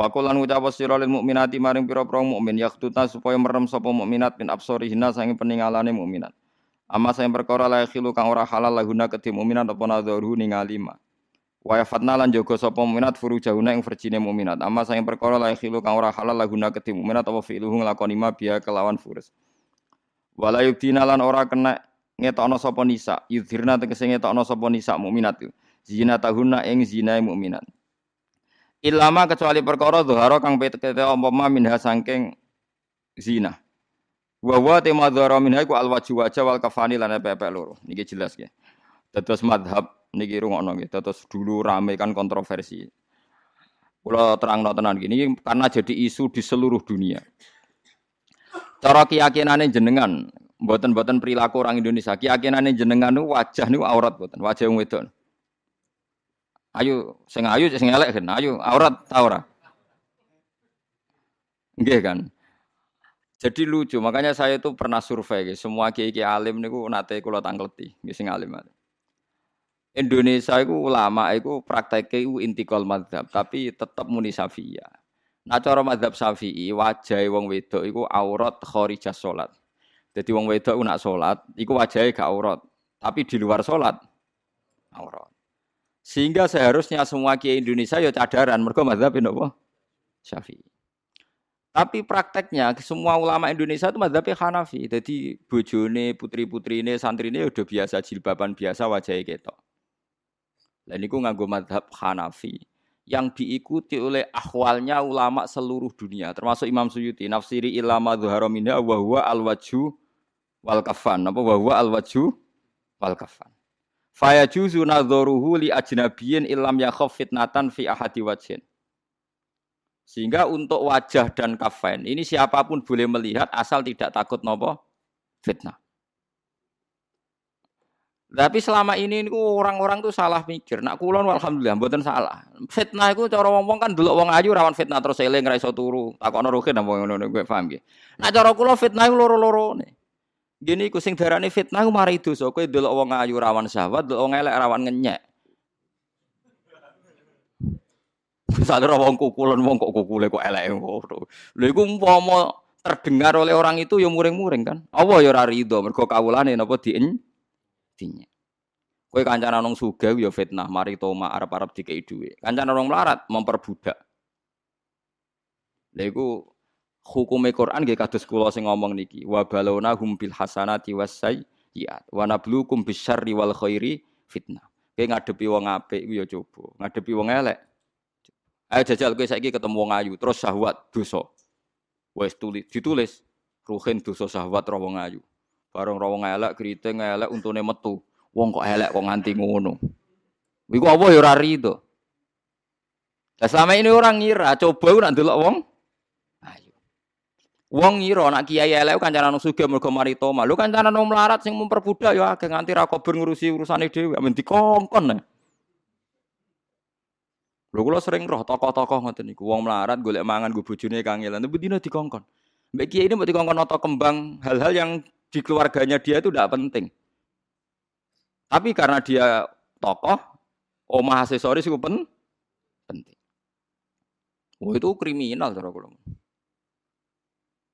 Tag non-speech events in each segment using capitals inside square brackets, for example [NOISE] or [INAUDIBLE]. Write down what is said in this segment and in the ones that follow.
Wa qulan ngucap sira lil mukminati maring pira-pira mukmin yaktutna supaya merem sapa mukminat min absorihina sange peningalane mukminat. Amma sing perkara la khilu kang ora halal lahuna kedhi mukminat apa nadharu ningali ma. Wa yafatna lan jaga sapa mukminat furujahuna ing verjine mukminat. Amma sing perkara la khilu kang ora halal lahuna kedhi mukminat apa fi'luhu nglakoni ma biya kelawan furus. Wala yubdina ora kena ngetokno sapa nisa, yudhirna tegese ngetokno sapa nisa mukminat. Zina tahuna ing zinae mukminat. Ilama kecuali perkara dhuhara kang pete umpama minha saking zina. Wa wa tema dhuhara minha iku alwaju wajah wal kafani lan pepe loro. Niki jelas ya. Dados madhab niki rungokno nggih. Dados dulu rame kan kontroversi. Kula terangno tenan gini karena jadi isu di seluruh dunia. Cara keyakinane jenengan, mboten-mboten perilaku orang Indonesia, keyakinane jenengan wajah niku aurat mboten, wajah wedok. Ayo sing ayu sing elek kan. Ayo aurat ta ora? Nggih kan. Jadi lucu, makanya saya itu pernah survei guys. Semua kiai-kiai alim niku nate kula tangkleti, nggih sing alim. Indonesia itu ulama itu prakteknya itu intikal madhab, tapi tetap muni syafi'iyah. Nah cara madhab syafi'i, wajah wong wedok itu aurat khorijah sholat. Jadi wong wedok nak sholat, itu wajahnya gak aurat. Tapi di luar sholat, aurat. Sehingga seharusnya semua kiai Indonesia ya cadaran mergo mazhab napa? Syafi'i. Tapi prakteknya semua ulama Indonesia itu mazhabnya Hanafi. Jadi bojone, putri-putrine, santrine ya udah biasa jilbaban biasa wajahnya ketok. Dan itu nganggo mazhab Hanafi yang diikuti oleh ahwalnya ulama seluruh dunia termasuk Imam Suyuti nafsiri ilama dhuhara minha wa huwa al wajhu wal kafan apa wa huwa al wajhu wal kafan Faya juzu nadzoruhu li ajnabiyin ilam yakhaf fitnatan fi ahadi wajhin. Sehingga untuk wajah dan kafain ini siapa pun boleh melihat asal tidak takut nopo fitnah. Tapi selama ini orang-orang tuh salah mikir. Nak kulon alhamdulillah mboten salah. Fitnah itu cara wong kan dulu wong ayu rawan fitnah terus eling ra iso turu. Takokno ruhin apa ngono gue paham nggih. Nak cara kula fitnah iku loro-lorone. Gini ku sing darane fitnah ku mari dosa. Kowe delok wong ayu rawan syahwat, delok wong elek rawan ngenyek. Misalnya wong kukulan wong kok kukule kok elek ngono. Lha iku umpama terdengar oleh orang itu ya muring-muring kan. Allah ya ora rido mergo kawulane napa dien dinya. Kowe kancanan wong sugih ya fitnah, mari toma arep-arep dikei dhuwit. Kancanan wong melarat memperbudak. Lha iku hukume Quran nggih kados kula sing ngomong niki wa balona hum bil hasanati was sayyiat wa nabluukum bisyarri wal khairi fitnah. Kowe ngadepi wong apik iku ya coba, ngadepi wong elek. Ayo jajal kowe saiki ketemu wong ayu terus syahwat dosa. Wes tulis ditulis ruhin dosa syahwat ro wong ayu. Bareng ro wong elek kriting elek untune metu. Wong kok elek kok nganti ngono. Iku apa ya ora rido. Lah selama ini orang ngira coba nak ndelok wong Wong ngira nak kiai elek kancanan sugih mergo mari toma. Lho kancanan wong melarat sing memperbudak ya agak nganti ra kober ngurusi urusane dhewe, men dikongkon. Lho kula sering roh tokoh-tokoh ngoten niku. Wong melarat golek mangan go bojone kangelan, tapi dina dikongkon. Mbak kiai ini mau dikongkon noto kembang hal-hal yang di keluarganya dia itu tidak penting. Tapi karena dia tokoh, omah aksesoris itu pen penting. Oh itu kriminal cara kula.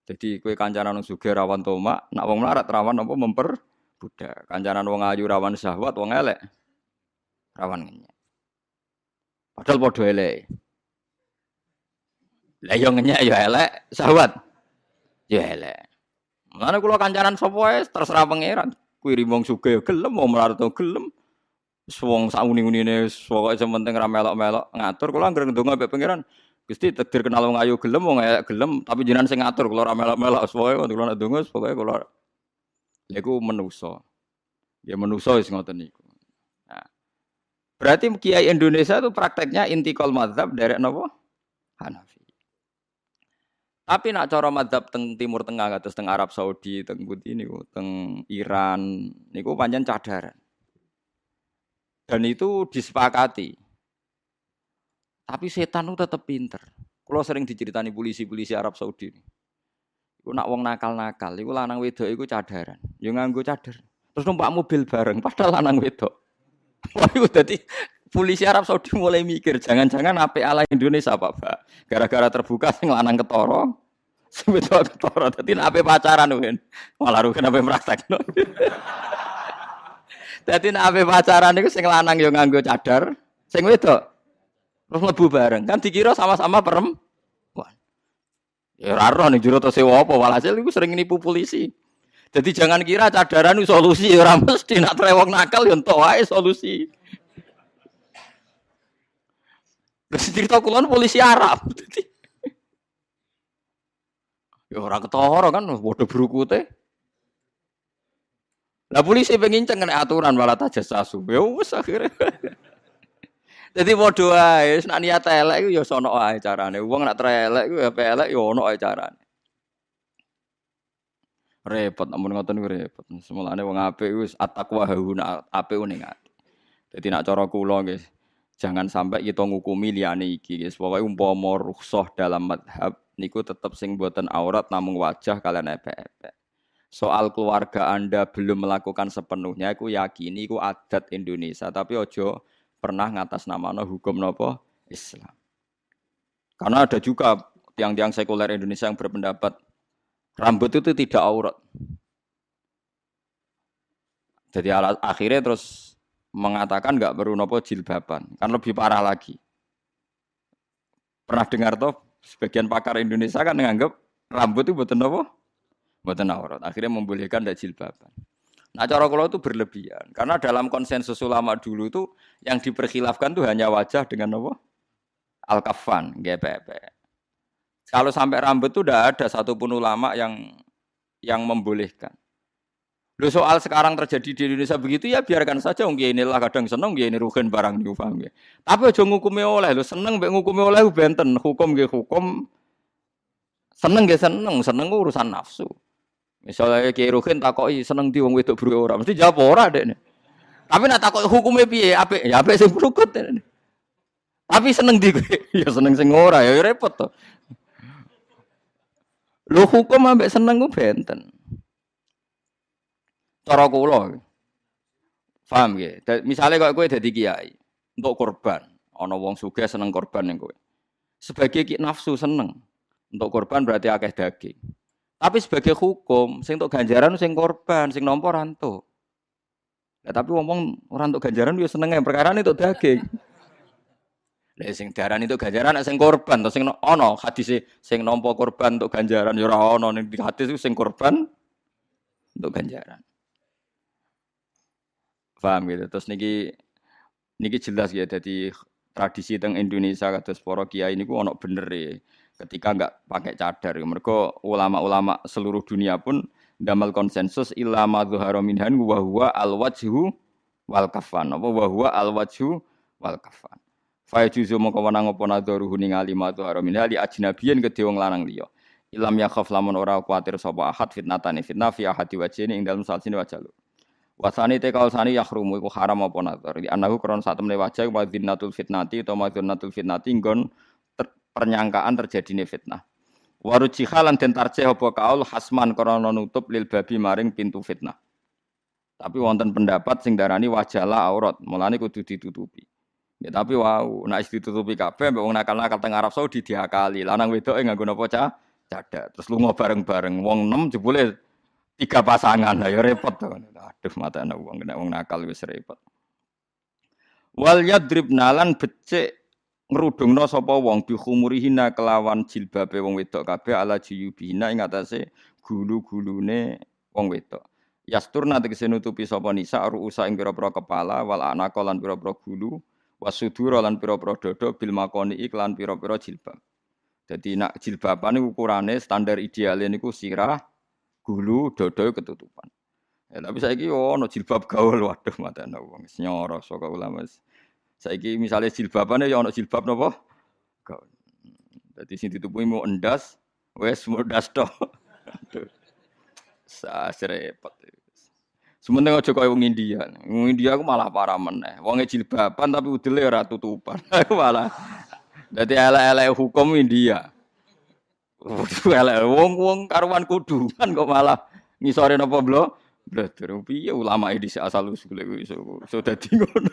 Jadi kue kancanan wong sugih rawan tomak, nak wong melarat rawan apa memper budak. Kancanan wong ayu rawan syahwat, wong elek rawan ngenyek. Padahal padha elek. Lah yo ngenyek yo elek, syahwat yo elek. Mulane kula kancanan sapa terserah pangeran. Kuwi wong sugih yo gelem, wong melarat yo gelem. Wong sauni-unine pokoke sementing ra melok-melok ngatur kula anggere ndonga mbek pangeran. Gusti takdir kenal wong ayu gelem wong elek gelem tapi jenengan sing ngatur kula ora melok-melok pokoke kula nek donga pokoke kula lha iku menusa. Ya menusa wis ngoten niku. Nah. Berarti kiai Indonesia itu prakteknya intikal mazhab dari napa? Hanafi. Tapi nak cara mazhab teng Timur Tengah kados teng Arab Saudi, teng Budi niku, teng Iran niku pancen cadaran. Dan itu disepakati. Tapi setan itu tetap pinter. Kalau sering diceritani polisi-polisi Arab Saudi. Iku nak wong nakal-nakal, iku lanang wedok iku cadaran. Yo nganggo cadar. Terus numpak mobil bareng padahal lanang wedok. [LAUGHS] Wah, iku dadi polisi Arab Saudi mulai mikir, jangan-jangan apa ala Indonesia apa Pak? Gara-gara terbuka sing lanang ketoro, sing wedok ketoro. Dadi apa pacaran kan? Malah rugen apa praktekno. Dadi apa pacaran itu sing lanang yo nganggo cadar, sing wedok terus mlebu bareng. Kan dikira sama-sama perempuan. Ya ora nih jero to sewa apa walhasil iku sering nipu polisi. Jadi jangan kira cadaran solusi ya ora mesti nak nakal ya entuk wae solusi. Terus cerita kulon polisi Arab. [LAUGHS] ya orang ketara kan bodoh berukute. Lah polisi pengen kena aturan malah tajasasu. Ya wis akhirnya. [LAUGHS] Jadi padha wae, nek niat elek iku ya sono wae carane. Wong nek elek iku ya elek ya ono wae carane. Repot amun ngoten niku repot. Semulane wong apik wis at-taqwa hauna apik ning ati. Dadi nek cara kula nggih, jangan sampai kita ngukumi liyane iki guys. Pokoke umpama rukhsah dalam madhab niku tetep sing boten aurat namung wajah kalian epek-epek. Soal keluarga Anda belum melakukan sepenuhnya, aku yakini itu adat Indonesia. Tapi ojo pernah ngatas nama no hukum nopo Islam. Karena ada juga tiang-tiang sekuler Indonesia yang berpendapat rambut itu tidak aurat. Jadi akhirnya terus mengatakan nggak perlu nopo jilbaban, kan lebih parah lagi. Pernah dengar toh sebagian pakar Indonesia kan menganggap rambut itu buatan nopo, buatan aurat. Akhirnya membolehkan tidak jilbaban. Nah cara kalau itu berlebihan. Karena dalam konsensus ulama dulu itu yang diperkhilafkan itu hanya wajah dengan apa? Al-kafan, GPP. Kalau sampai rambut itu tidak ada satupun ulama yang yang membolehkan. Lu soal sekarang terjadi di Indonesia begitu ya biarkan saja wong lah kadang seneng ini rugen barang niku ya. Tapi aja ngukumi oleh lu seneng mbek ngukumi oleh benten hukum nggih hukum seneng nggih seneng seneng urusan nafsu. Misalnya Kiai Ruhin takoki seneng di wong wedok buru ora, mesti jawab ora dek. Tapi nak takoki hukumnya piye? Apik, ya apik sing brukut. Tapi seneng di [LAUGHS] ya seneng sing ora ya, repot to. Lu hukum ambek seneng ku benten. Cara kula. Paham ya? Misalnya kok kowe dadi kiai untuk korban, ana wong sugih seneng korban ning kowe. Sebagai nafsu seneng. Untuk korban berarti akeh daging. Tapi sebagai hukum, sing untuk ganjaran sing korban, sing nompo ranto. Ya, tapi ngomong orang untuk ganjaran dia seneng perkara itu daging. [LAUGHS] Lah sing daran itu ganjaran sing korban to sing ono hadis sing nompo korban untuk ganjaran ya ora ono ning hadis sing korban untuk ganjaran. Paham gitu. Terus niki niki jelas ya jadi tradisi teng Indonesia kados para kiai niku ono bener ya ketika enggak pakai cadar. Mereka ulama-ulama seluruh dunia pun damal konsensus ilama zuhara minhan wa al wajhu wal kafan. Apa wa huwa al wajhu wal kafan. Fa juzu mongko wenang apa nadharuhu ningali ma zuhara minha li ajnabiyin kedhe wong lanang liya. Ilam yakhaf lamun ora kuatir sapa ahad fitnatane fitnah fi ahadi wajhine ing dalem salsine wajah lu. Wasani te sani yahrumu iku haram apa nazar. Di anahu kron sak temne wajah wa fitnati utawa madinatul fitnati nggon pernyangkaan terjadi fitnah. Warujiha lan den tarjih apa kaul hasman krana nutup lil babi maring pintu fitnah. Tapi wonten pendapat sing darani wajalah aurat, mulane kudu ditutupi. Ya tapi wow, nek ditutupi kabeh mbek wong nakal-nakal teng Arab Saudi diakali. Lanang wedoke nganggo napa cah? Cadak. Terus lunga bareng-bareng. Wong 6 jebule tiga pasangan. Lah ya repot to. Aduh mata wong nek wong nakal wis repot. Wal yadribna lan becik ngrudungna sapa wong bi khumurihina kelawan jilbabe wong wedok kabeh ala jiyubina ing atase gulu-gulune wong wedok. Yasturna tegese nutupi sapa nisa ruusa ing pira-pira kepala wal anaka lan pira-pira gulu wasudura lan pira-pira dada bil makoni iklan pira-pira jilbab. Jadi nak jilbaban ukurane standar ideal niku sirah, gulu, dada ketutupan. Ya, tapi saiki yo ono jilbab gaul waduh mata wong nyoro saka ulama. Saiki misalnya jilbaban ya ono jilbab napa? Dadi sing ditutupi mau endas, wes mudas to. Sa repot. Sementara aja kaya wong India. Wong India aku malah parah meneh. Wong jilbaban tapi udele ora tutupan. [LAUGHS] Aku malah dadi elek-elek hukum India. Elek wong-wong karuan kuduman kok malah ngisore napa blo? Belajar piye ulama ini asal usul iku iso dadi ngono.